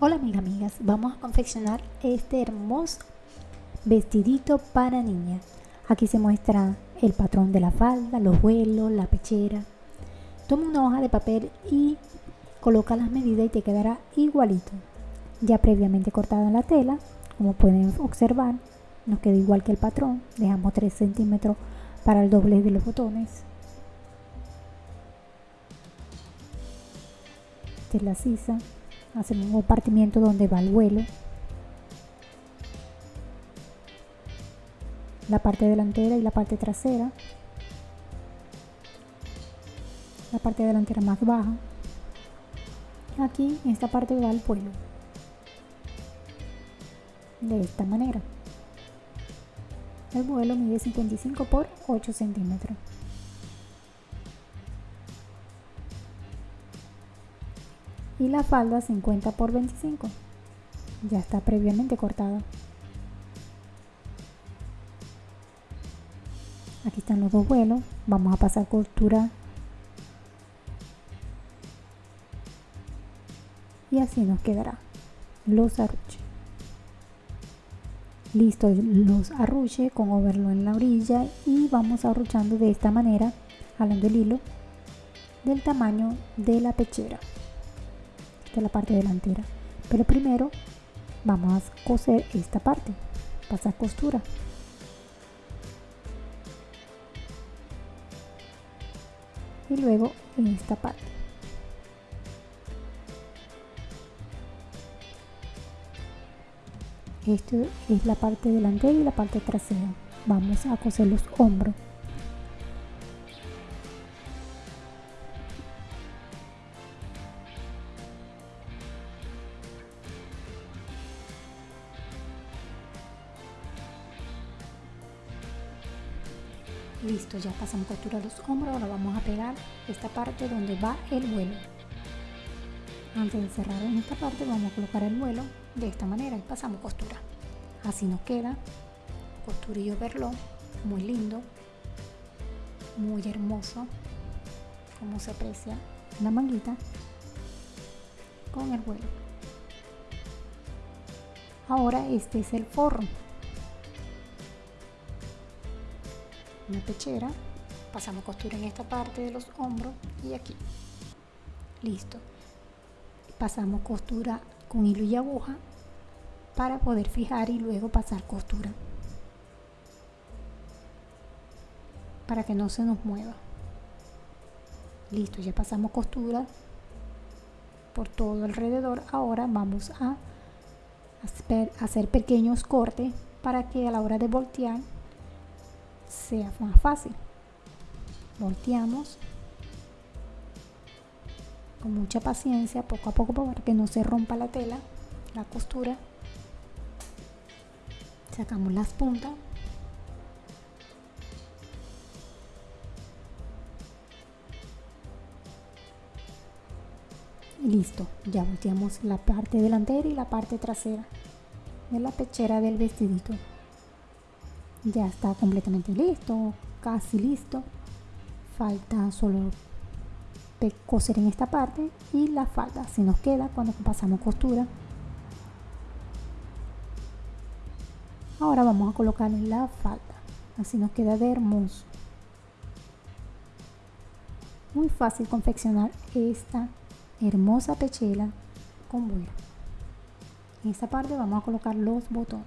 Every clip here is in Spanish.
Hola mis amigas, vamos a confeccionar este hermoso vestidito para niña. Aquí se muestra el patrón de la falda, los vuelos, la pechera. Toma una hoja de papel y coloca las medidas y te quedará igualito. Ya previamente cortada la tela, como pueden observar, nos queda igual que el patrón. Dejamos 3 centímetros para el doble de los botones. Esta es la sisa hacemos un compartimiento donde va el vuelo. La parte delantera y la parte trasera. La parte delantera más baja. Aquí en esta parte va el vuelo. De esta manera. El vuelo mide 55 por 8 centímetros y la falda 50 por 25 ya está previamente cortada. Aquí están los dos vuelos. Vamos a pasar costura y así nos quedará. Los arruches. Listo los arruches con overlo en la orilla y vamos arruchando de esta manera jalando el hilo del tamaño de la pechera de la parte delantera. Pero primero vamos a coser esta parte. Pasar costura. Y luego en esta parte. Esto es la parte delantera y la parte trasera. Vamos a coser los hombros listo ya pasamos costura los hombros ahora vamos a pegar esta parte donde va el vuelo. Antes de cerrar en esta parte vamos a colocar el vuelo de esta manera y pasamos costura así nos queda costurillo verlo muy lindo muy hermoso como se aprecia la manguita con el vuelo. Ahora este es el forro una pechera pasamos costura en esta parte de los hombros y aquí. Listo. Pasamos costura con hilo y aguja para poder fijar y luego pasar costura. Para que no se nos mueva. Listo ya pasamos costura por todo alrededor. Ahora vamos a hacer pequeños cortes para que a la hora de voltear sea más fácil. Volteamos con mucha paciencia, poco a poco para que no se rompa la tela, la costura. Sacamos las puntas. Y listo, ya volteamos la parte delantera y la parte trasera de la pechera del vestidito ya está completamente listo casi listo. Falta solo coser en esta parte y la falda. Si nos queda cuando pasamos costura. Ahora vamos a colocar la falda. Así nos queda de hermoso. Muy fácil confeccionar esta hermosa pechera con vuelo en esta parte vamos a colocar los botones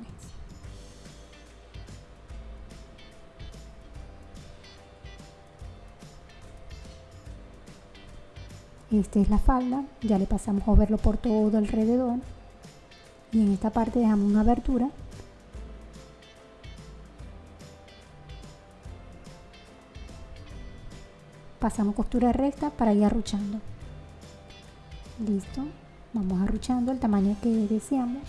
esta es la falda ya le pasamos a verlo por todo alrededor. Y en esta parte dejamos una abertura. Pasamos costura recta para ir arruchando. Listo. Vamos arruchando el tamaño que deseamos.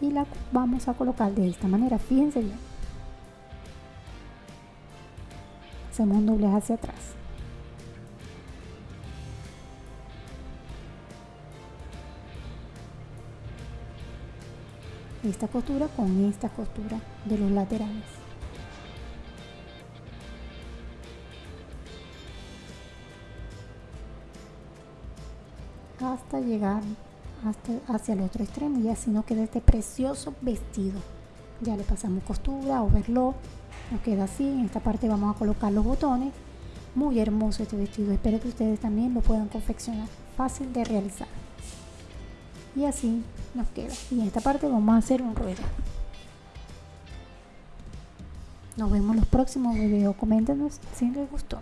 Y la vamos a colocar de esta manera. Fíjense bien. Hacemos un doblez hacia atrás esta costura con esta costura de los laterales. Hasta llegar hasta hacia el otro extremo y así nos queda este precioso vestido. Ya le pasamos costura overlock nos queda así. En esta parte vamos a colocar los botones. Muy hermoso este vestido espero que ustedes también lo puedan confeccionar. Fácil de realizar y así nos queda. Y en esta parte vamos a hacer un ruedo. Nos vemos en los próximos videos. Coméntenos si les gustó